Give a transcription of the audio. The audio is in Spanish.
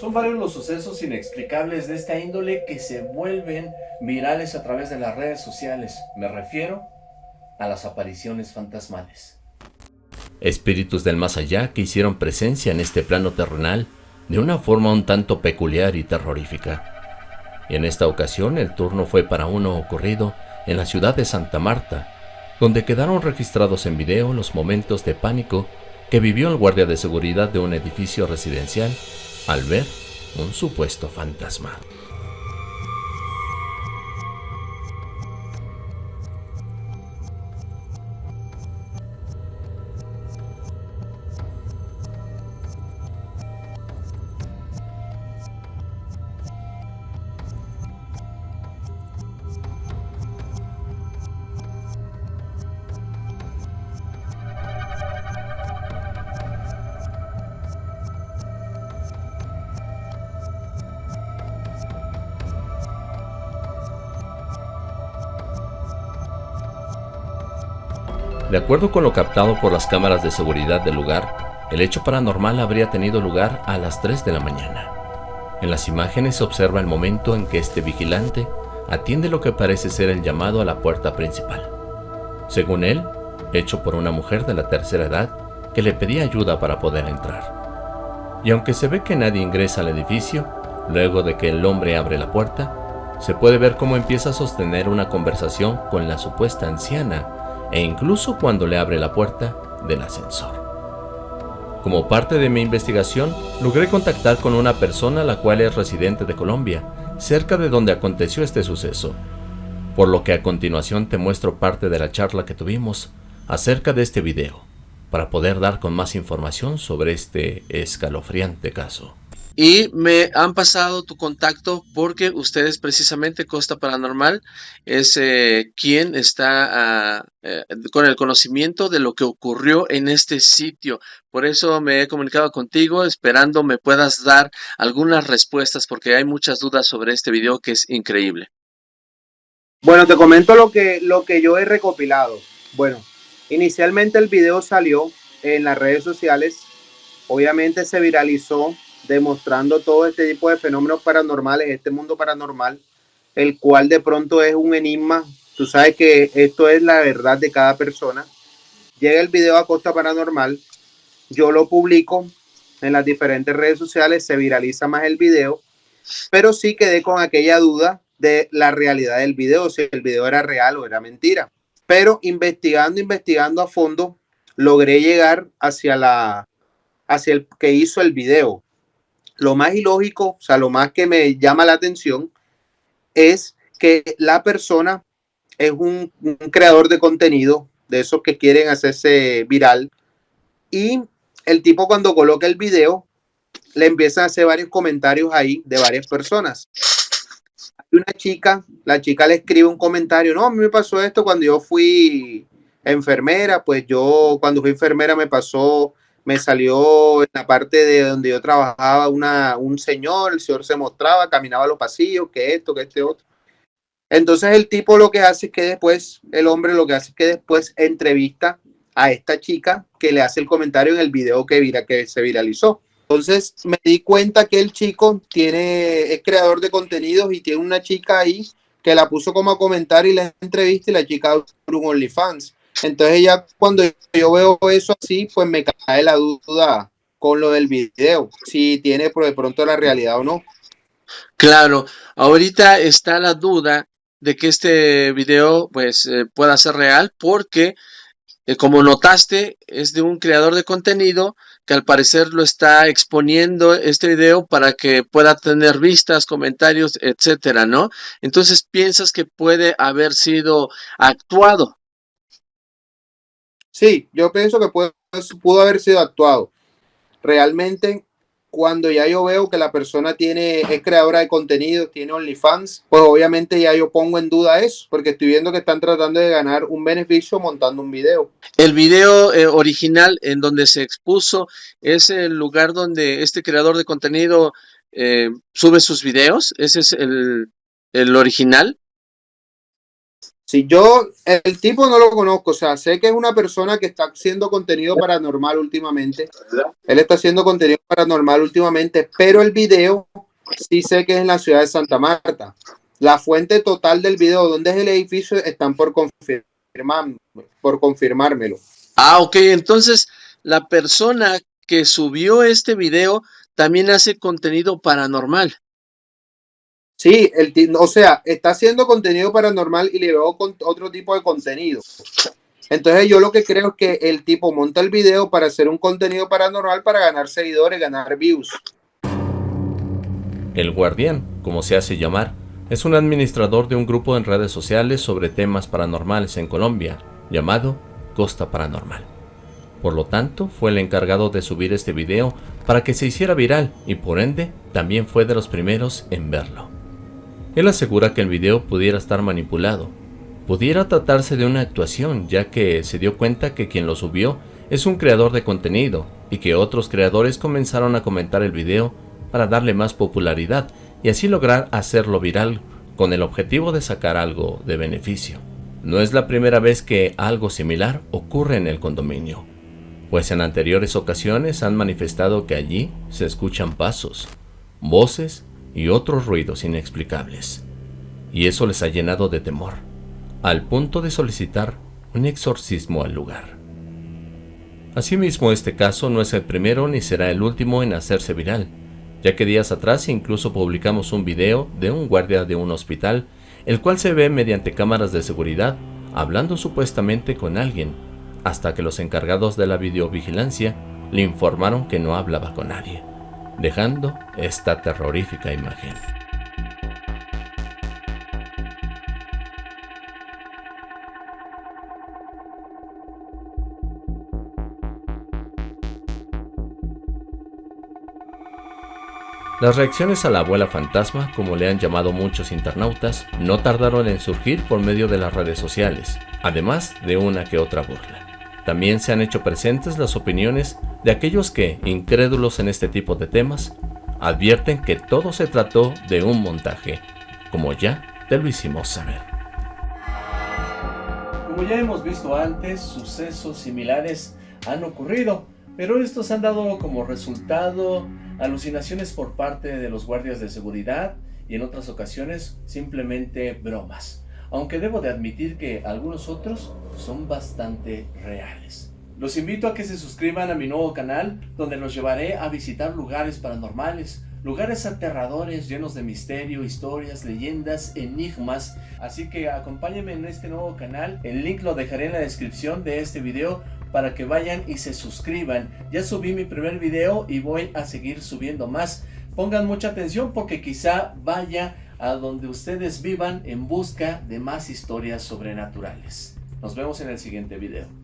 Son varios los sucesos inexplicables de esta índole que se vuelven virales a través de las redes sociales. Me refiero a las apariciones fantasmales. Espíritus del más allá que hicieron presencia en este plano terrenal de una forma un tanto peculiar y terrorífica. En esta ocasión el turno fue para uno ocurrido en la ciudad de Santa Marta, donde quedaron registrados en video los momentos de pánico que vivió el guardia de seguridad de un edificio residencial al ver un supuesto fantasma. De acuerdo con lo captado por las cámaras de seguridad del lugar, el hecho paranormal habría tenido lugar a las 3 de la mañana. En las imágenes se observa el momento en que este vigilante atiende lo que parece ser el llamado a la puerta principal. Según él, hecho por una mujer de la tercera edad que le pedía ayuda para poder entrar. Y aunque se ve que nadie ingresa al edificio, luego de que el hombre abre la puerta, se puede ver cómo empieza a sostener una conversación con la supuesta anciana e incluso cuando le abre la puerta del ascensor. Como parte de mi investigación, logré contactar con una persona la cual es residente de Colombia, cerca de donde aconteció este suceso, por lo que a continuación te muestro parte de la charla que tuvimos acerca de este video, para poder dar con más información sobre este escalofriante caso y me han pasado tu contacto porque ustedes precisamente Costa Paranormal es eh, quien está ah, eh, con el conocimiento de lo que ocurrió en este sitio. Por eso me he comunicado contigo esperando me puedas dar algunas respuestas porque hay muchas dudas sobre este video que es increíble. Bueno, te comento lo que, lo que yo he recopilado. Bueno, inicialmente el video salió en las redes sociales. Obviamente se viralizó demostrando todo este tipo de fenómenos paranormales, este mundo paranormal, el cual de pronto es un enigma. Tú sabes que esto es la verdad de cada persona. Llega el video a Costa Paranormal, yo lo publico en las diferentes redes sociales, se viraliza más el video, pero sí quedé con aquella duda de la realidad del video, si el video era real o era mentira. Pero investigando, investigando a fondo, logré llegar hacia la hacia el que hizo el video lo más ilógico, o sea, lo más que me llama la atención es que la persona es un, creador de contenido, de esos que quieren hacerse viral, y el tipo cuando coloca el video, le empiezan a hacer varios comentarios ahí de varias personas. Hay una chica, la chica le escribe un comentario, no, a mí me pasó esto cuando yo fui enfermera, pues yo cuando fui enfermera me pasó me salió en la parte de donde yo trabajaba una, un señor, el señor se mostraba, caminaba a los pasillos, que esto, que este otro. Entonces el tipo lo que hace es que después, el hombre lo que hace es que después entrevista a esta chica que le hace el comentario en el video que, vira, que se viralizó. Entonces me di cuenta que el chico tiene, es creador de contenidos y tiene una chica ahí que la puso como a comentar y la entrevista y la chica un OnlyFans. Entonces ya cuando yo veo eso así, pues me cae la duda con lo del video, si tiene por de pronto la realidad o no. Claro, ahorita está la duda de que este video pues eh, pueda ser real porque eh, como notaste es de un creador de contenido que al parecer lo está exponiendo este video para que pueda tener vistas, comentarios, etcétera, ¿no? Entonces piensas que puede haber sido actuado. Sí, yo pienso que pudo, haber sido actuado. Realmente, cuando ya yo veo que la persona tiene, es creadora de contenido, tiene OnlyFans, pues obviamente ya yo pongo en duda eso, porque estoy viendo que están tratando de ganar un beneficio montando un video. El video eh, original en donde se expuso es el lugar donde este creador de contenido eh, sube sus videos. Ese es el, el original. Si yo, el tipo no lo conozco, o sea, sé que es una persona que está haciendo contenido paranormal últimamente. Él está haciendo contenido paranormal últimamente, pero el video sí sé que es en la ciudad de Santa Marta. La fuente total del video, donde es el edificio, están por confirmar, por confirmármelo. Ah, ok, entonces la persona que subió este video también hace contenido paranormal. Sí, el, o sea, está haciendo contenido paranormal y le veo con otro tipo de contenido. Entonces yo lo que creo es que el tipo monta el video para hacer un contenido paranormal para ganar seguidores, ganar views. El guardián, como se hace llamar, es un administrador de un grupo en redes sociales sobre temas paranormales en Colombia, llamado Costa Paranormal. Por lo tanto, fue el encargado de subir este video para que se hiciera viral y por ende también fue de los primeros en verlo. Él asegura que el video pudiera estar manipulado, pudiera tratarse de una actuación ya que se dio cuenta que quien lo subió es un creador de contenido y que otros creadores comenzaron a comentar el video para darle más popularidad y así lograr hacerlo viral con el objetivo de sacar algo de beneficio. No es la primera vez que algo similar ocurre en el condominio, pues en anteriores ocasiones han manifestado que allí se escuchan pasos, voces y otros ruidos inexplicables. Y eso les ha llenado de temor, al punto de solicitar un exorcismo al lugar. Asimismo, este caso no es el primero ni será el último en hacerse viral, ya que días atrás incluso publicamos un video de un guardia de un hospital, el cual se ve mediante cámaras de seguridad hablando supuestamente con alguien, hasta que los encargados de la videovigilancia le informaron que no hablaba con nadie dejando esta terrorífica imagen. Las reacciones a la abuela fantasma, como le han llamado muchos internautas, no tardaron en surgir por medio de las redes sociales, además de una que otra burla. También se han hecho presentes las opiniones de aquellos que, incrédulos en este tipo de temas, advierten que todo se trató de un montaje, como ya te lo hicimos saber. Como ya hemos visto antes, sucesos similares han ocurrido, pero estos han dado como resultado alucinaciones por parte de los guardias de seguridad y en otras ocasiones simplemente bromas, aunque debo de admitir que algunos otros son bastante reales. Los invito a que se suscriban a mi nuevo canal, donde los llevaré a visitar lugares paranormales, lugares aterradores llenos de misterio, historias, leyendas, enigmas. Así que acompáñenme en este nuevo canal, el link lo dejaré en la descripción de este video para que vayan y se suscriban. Ya subí mi primer video y voy a seguir subiendo más. Pongan mucha atención porque quizá vaya a donde ustedes vivan en busca de más historias sobrenaturales. Nos vemos en el siguiente video.